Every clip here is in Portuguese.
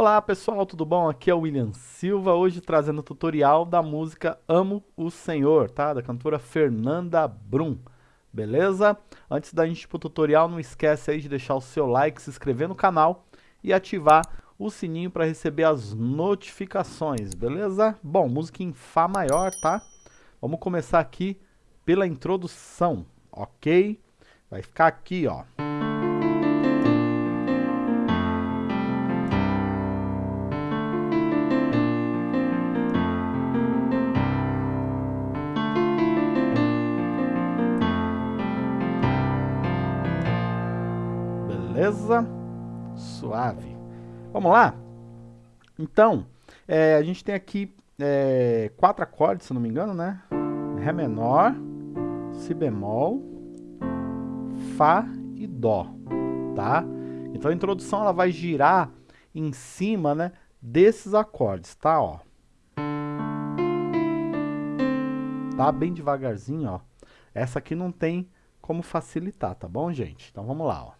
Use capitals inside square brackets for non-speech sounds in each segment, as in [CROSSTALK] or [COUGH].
Olá pessoal, tudo bom? Aqui é o William Silva, hoje trazendo o tutorial da música Amo o Senhor, tá? Da cantora Fernanda Brum, beleza? Antes da gente ir pro tutorial, não esquece aí de deixar o seu like, se inscrever no canal e ativar o sininho para receber as notificações, beleza? Bom, música em Fá maior, tá? Vamos começar aqui pela introdução, ok? Vai ficar aqui, ó. Beleza? Suave. Vamos lá? Então, é, a gente tem aqui é, quatro acordes, se não me engano, né? Ré menor, Si bemol, Fá e Dó, tá? Então a introdução ela vai girar em cima, né, desses acordes, tá, ó. Tá bem devagarzinho, ó. Essa aqui não tem como facilitar, tá bom, gente? Então vamos lá, ó.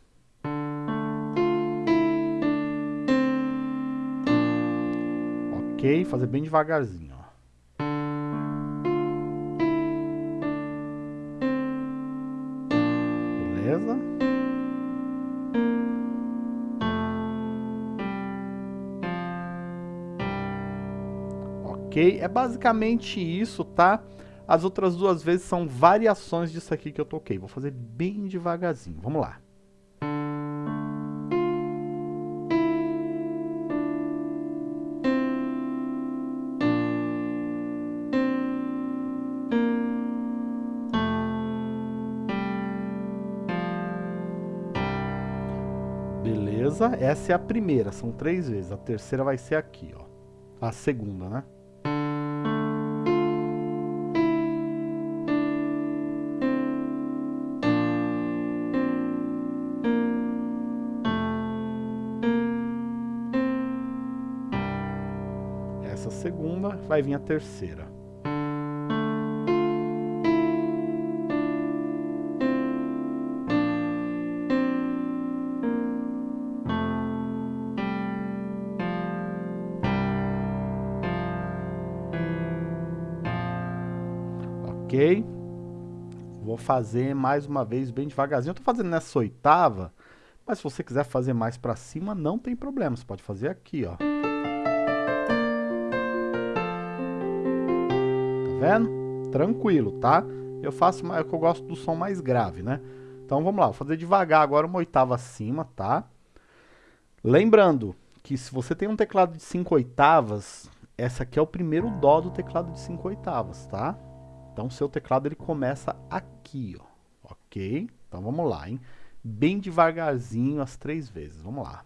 Ok? Fazer bem devagarzinho. Beleza? Ok? É basicamente isso, tá? As outras duas vezes são variações disso aqui que eu toquei. Vou fazer bem devagarzinho. Vamos lá. Beleza? Essa é a primeira, são três vezes. A terceira vai ser aqui, ó. A segunda, né? Essa segunda vai vir a terceira. Ok? Vou fazer mais uma vez bem devagarzinho. Eu tô fazendo nessa oitava, mas se você quiser fazer mais pra cima, não tem problema. Você pode fazer aqui, ó. Tá vendo? Tranquilo, tá? Eu faço, é que eu gosto do som mais grave, né? Então vamos lá, vou fazer devagar agora uma oitava acima, tá? Lembrando que se você tem um teclado de 5 oitavas, essa aqui é o primeiro dó do teclado de 5 oitavas, tá? Então, seu teclado ele começa aqui, ó, ok? Então, vamos lá, hein? Bem devagarzinho as três vezes, vamos lá.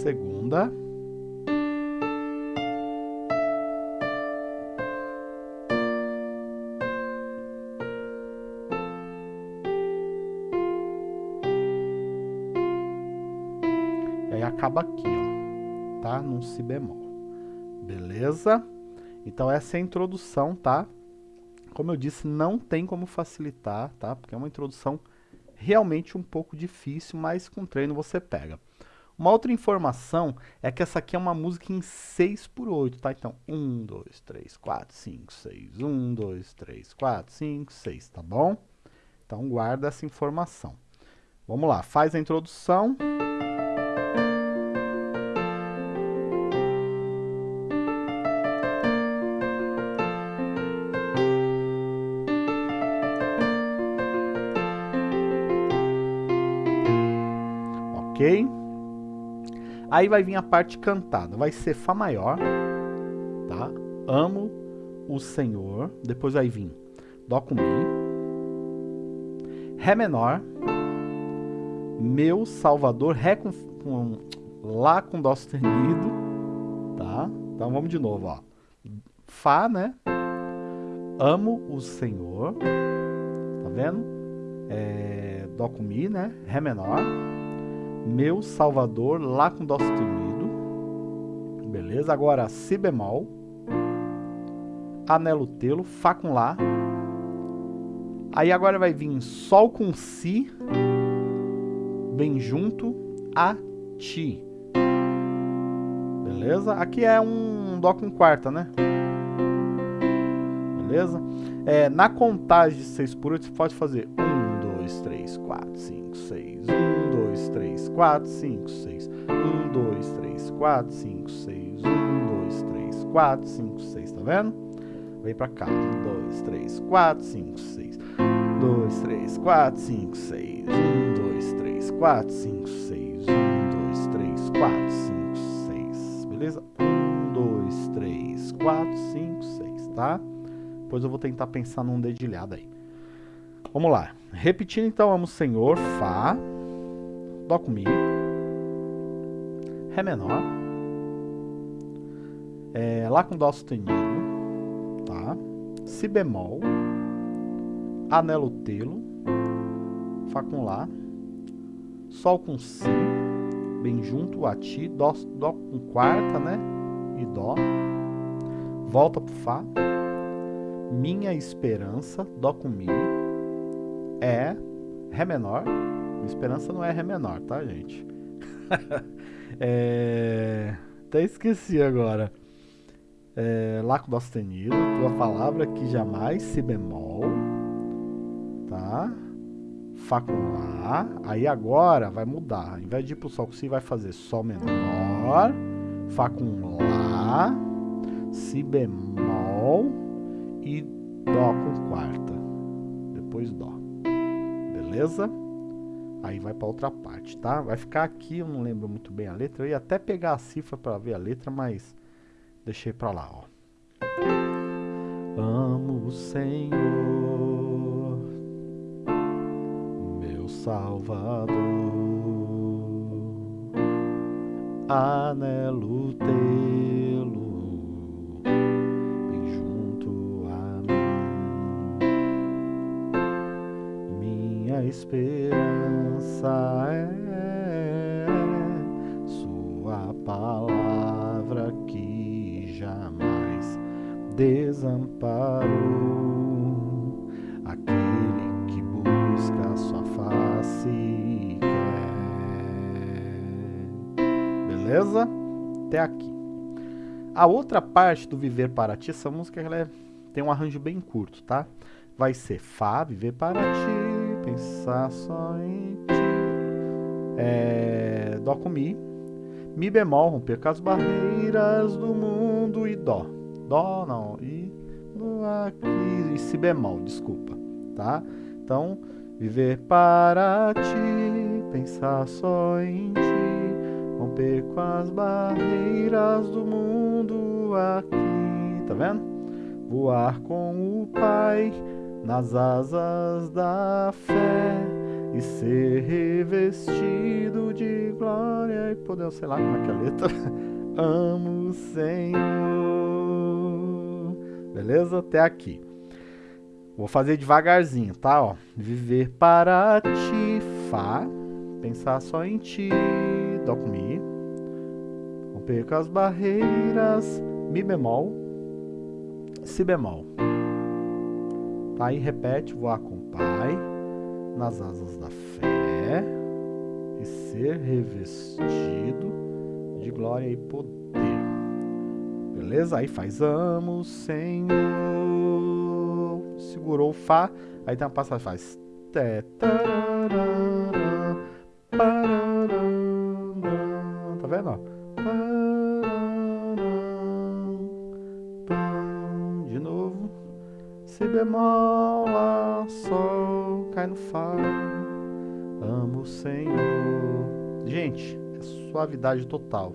Segunda. E aí acaba aqui, ó, tá? Num si bemol. Beleza? Então essa é a introdução, tá? Como eu disse, não tem como facilitar, tá? Porque é uma introdução realmente um pouco difícil, mas com treino você pega. Uma outra informação é que essa aqui é uma música em 6 por 8, tá? Então, 1, 2, 3, 4, 5, 6. 1, 2, 3, 4, 5, 6, tá bom? Então, guarda essa informação. Vamos lá, faz a introdução. Aí vai vir a parte cantada, vai ser Fá maior, tá? Amo o Senhor, depois vai vir Dó com Mi, Ré menor, Meu Salvador, Ré com, com Lá com Dó sustenido, tá? Então vamos de novo, ó. Fá, né? amo o Senhor, tá vendo? É, dó com Mi, né? Ré menor. Meu Salvador, Lá com Dó sustenido. Beleza? Agora Si bemol. Anelo telo, Fá com Lá. Aí agora vai vir Sol com Si. Bem junto a Ti. Beleza? Aqui é um Dó com quarta, né? beleza? É, na contagem de 6 por 8, você pode fazer 1, 2, 3, 4, 5, 6. 1, 2, 3, 4, 5, 6. 1, 2, 3, 4, 5, 6. 1, 2, 3, 4, 5, 6. Tá vendo? Vem pra cá. 1, 2, 3, 4, 5, 6. 2, 3, 4, 5, 6. 1, 2, 3, 4, 5, 6. 1, 2, 3, 4, 5, 6. Beleza? 1, 2, 3, 4, 5, 6, tá? Depois eu vou tentar pensar num dedilhado aí. Vamos lá. Repetindo então, amo Senhor, Fá, Dó com Mi, Ré menor, é, Lá com Dó sustenido, tá? Si bemol, Anelo telo, Fá com Lá, Sol com Si, bem junto a Ti, Dó, dó com quarta, né? E Dó, volta pro Fá, minha esperança, Dó com Mi, é Ré menor. Esperança não é Ré menor, tá, gente? [LAUGHS] é... Até esqueci agora. É... Lá com Dó sustenido, tua palavra que jamais, Si bemol, tá? Fá com Lá. Aí agora vai mudar. Ao invés de ir pro Sol com Si, vai fazer Sol menor, Fá com Lá, Si bemol e Dó com quarta. Depois Dó. Beleza? Aí vai para outra parte, tá? Vai ficar aqui, eu não lembro muito bem a letra. Eu ia até pegar a cifra para ver a letra, mas deixei para lá, ó. Amo o Senhor, meu Salvador, anelo tê-lo esperança é Sua palavra que jamais desamparou aquele que busca Sua face quer. Beleza? Até aqui. A outra parte do Viver para Ti, essa música ela é, tem um arranjo bem curto, tá? Vai ser Fá, Viver para Ti pensar só em ti. É, dó com Mi. Mi bemol, romper com as barreiras do mundo e Dó. Dó não, e aqui, e Si bemol, desculpa, tá? Então, viver para ti, pensar só em ti, romper com as barreiras do mundo aqui, tá vendo? Voar com o Pai nas asas da fé e ser revestido de glória e poder, sei lá como é que é a letra. [LAUGHS] Amo o Senhor. Beleza? Até aqui. Vou fazer devagarzinho, tá? Ó, viver para ti, Fá. Pensar só em ti, Dó com Mi. Romper com as barreiras, Mi bemol, Si bemol. Aí repete, voar com o Pai, nas asas da fé, e ser revestido de glória e poder. Beleza? Aí faz amo, Senhor. Segurou o Fá, aí tem uma passagem, faz tá vendo? Ó? Si bemol, lá, sol, cai no Fá. Amo o Senhor. Gente, é suavidade total.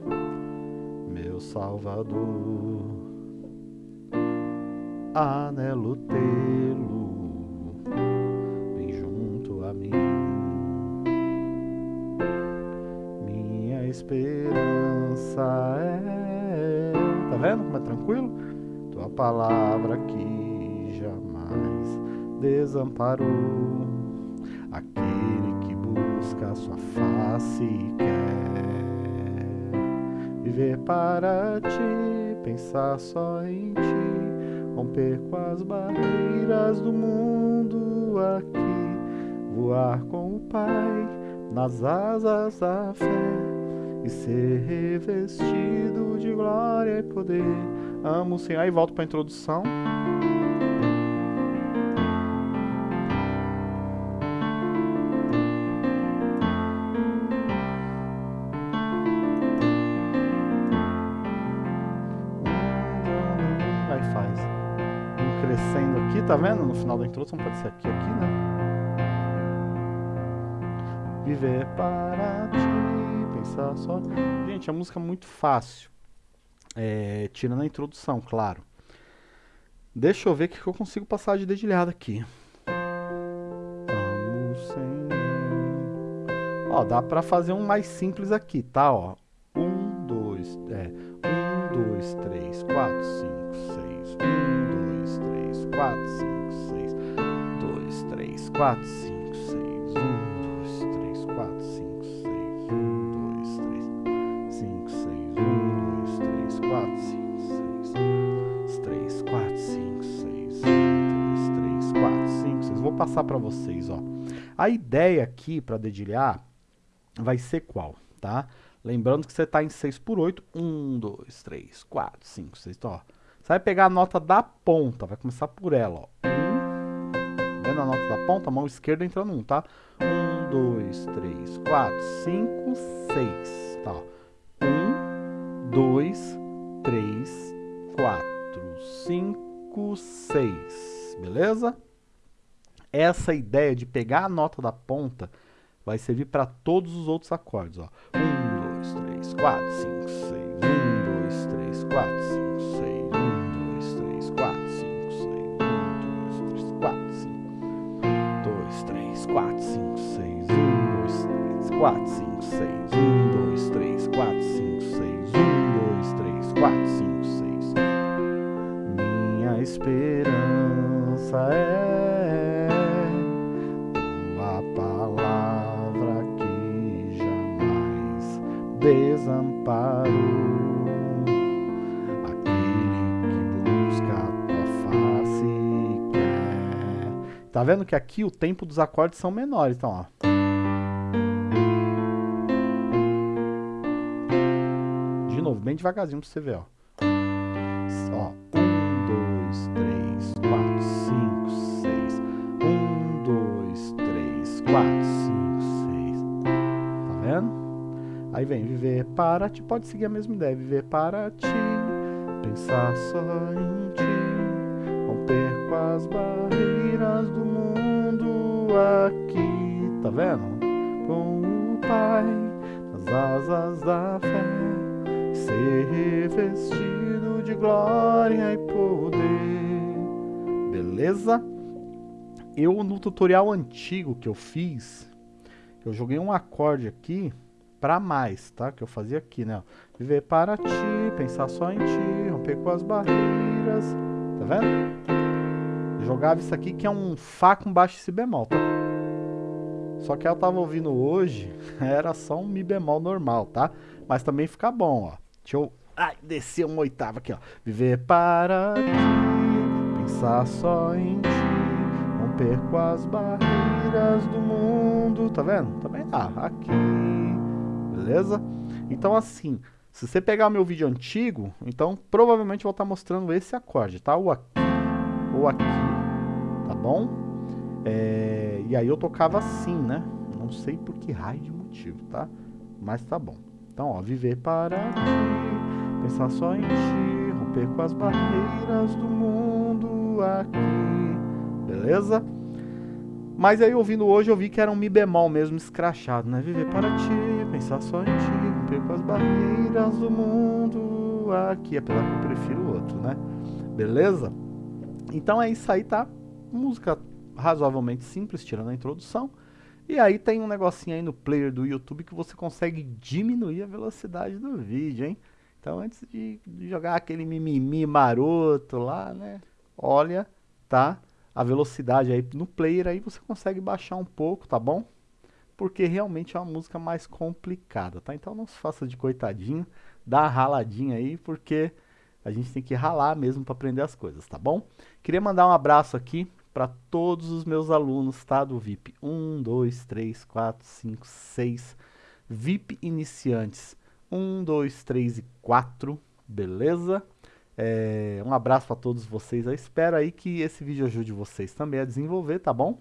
Meu Salvador, anelo tê-lo bem junto a mim. Minha esperança é. Tá vendo como é tranquilo? Tua palavra aqui desamparou. Aquele que busca sua face quer viver para ti, pensar só em ti, romper com as barreiras do mundo aqui, voar com o Pai nas asas da fé e ser revestido de glória e poder. Amo o Senhor. Aí volto para a introdução. Tá vendo? No final da introdução pode ser aqui, aqui, né? Viver para ti, pensar só. Gente, a música é muito fácil. É, tirando a introdução, claro. Deixa eu ver o que eu consigo passar de dedilhada aqui. Ó, dá pra fazer um mais simples aqui, tá? Ó, um, dois, é, um, dois, três, quatro, cinco, 4, 5, 6, 2, 3, 4, 5, 6, 1, 2, 3, 4, 5, 6, 1, 2, 3, 5, 6, 1, 2, 3, 4, 5, 6, 2, 3, 4, 5, 6, 1, 2, 3, 4, 5, 6. Vou passar para vocês, ó. A ideia aqui para dedilhar vai ser qual, tá? Lembrando que você está em 6 por 8. 1, 2, 3, 4, 5, 6. Então, ó você vai pegar a nota da ponta, vai começar por ela, ó. 1, vendo a nota da ponta, a mão esquerda entrando 1, tá? 1, 2, 3, 4, 5, 6. Tá. 1, 2, 3, 4, 5, 6. Beleza? Essa ideia de pegar a nota da ponta vai servir para todos os outros acordes, ó. 1, 2, 3, 4, 5, 4, 5, 6. 1, 2, 3, 4, 5, 6. 1, 2, 3, 4, 5, 6. Minha esperança é tua palavra que jamais quer. Tá vendo que aqui o tempo dos acordes são menores, então, ó. Novo, bem devagarzinho pra você ver, ó. Ó, um, dois, três, quatro, cinco, seis. Um, dois, três, quatro, cinco, seis. Tá vendo? Aí vem viver para ti, pode seguir a mesma ideia. Viver para ti, pensar só em ti, romper com as barreiras do mundo aqui. Tá vendo? Com o Pai, nas asas da fé, ser revestido de glória e poder. Beleza? Eu no tutorial antigo que eu fiz, eu joguei um acorde aqui para mais, tá? Que eu fazia aqui, né? Viver para ti, pensar só em ti, romper com as barreiras, tá vendo? Jogava isso aqui que é um Fá com baixo Si bemol, tá? Só que eu tava ouvindo hoje, [LAUGHS] era só um Mi bemol normal, tá? Mas também fica bom, ó. Deixa eu ai, descer uma oitava aqui, ó. Viver para ti, pensar só em ti, romper com as barreiras do mundo, tá vendo? Também dá, aqui, beleza? Então assim, se você pegar o meu vídeo antigo, então provavelmente vou estar mostrando esse acorde, tá? Ou aqui, ou aqui, tá bom? É, e aí eu tocava assim, né? Não sei por que raio de motivo, tá? Mas tá bom. Então, ó, viver para ti, pensar só em ti, romper com as barreiras do mundo aqui, beleza? Mas aí ouvindo hoje eu vi que era um Mi bemol mesmo escrachado, né? Viver para ti, pensar só em ti, romper com as barreiras do mundo aqui, apesar que eu prefiro o outro, né? Beleza? Então é isso aí, tá? Música razoavelmente simples, tirando a introdução. E aí tem um negocinho aí no player do YouTube que você consegue diminuir a velocidade do vídeo, hein? Então antes de jogar aquele mimimi maroto lá, né? Olha, tá a velocidade aí no player, aí você consegue baixar um pouco, tá bom? Porque realmente é uma música mais complicada, tá? Então não se faça de coitadinho, dá uma raladinha aí, porque a gente tem que ralar mesmo para aprender as coisas, tá bom? Queria mandar um abraço aqui para todos os meus alunos, tá? Do VIP 1, 2, 3, 4, 5, 6, VIP iniciantes 1, 2, 3 e 4, beleza? É, um abraço para todos vocês. Eu espero aí que esse vídeo ajude vocês também a desenvolver, tá bom?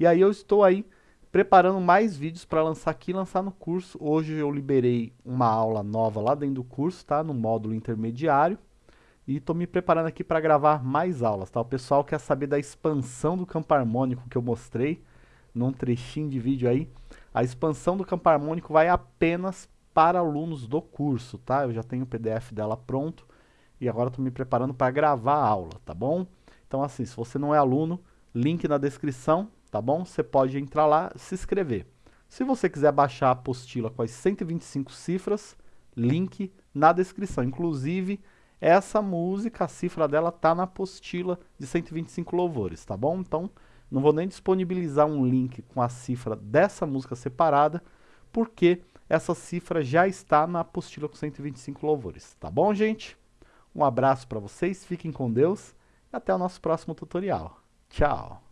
E aí eu estou aí preparando mais vídeos para lançar aqui e lançar no curso. Hoje eu liberei uma aula nova lá dentro do curso, tá? No módulo intermediário. E estou me preparando aqui para gravar mais aulas, tá? O pessoal quer saber da expansão do campo harmônico que eu mostrei num trechinho de vídeo aí. A expansão do campo harmônico vai apenas para alunos do curso, tá? Eu já tenho o PDF dela pronto e agora estou me preparando para gravar a aula, tá bom? Então assim, se você não é aluno, link na descrição, tá bom? Você pode entrar lá, se inscrever. Se você quiser baixar a apostila com as 125 cifras, link na descrição. Inclusive, essa música, a cifra dela tá na apostila de 125 louvores, tá bom? Então, não vou nem disponibilizar um link com a cifra dessa música separada, porque essa cifra já está na apostila com 125 louvores. Tá bom, gente? Um abraço para vocês, fiquem com Deus e até o nosso próximo tutorial. Tchau!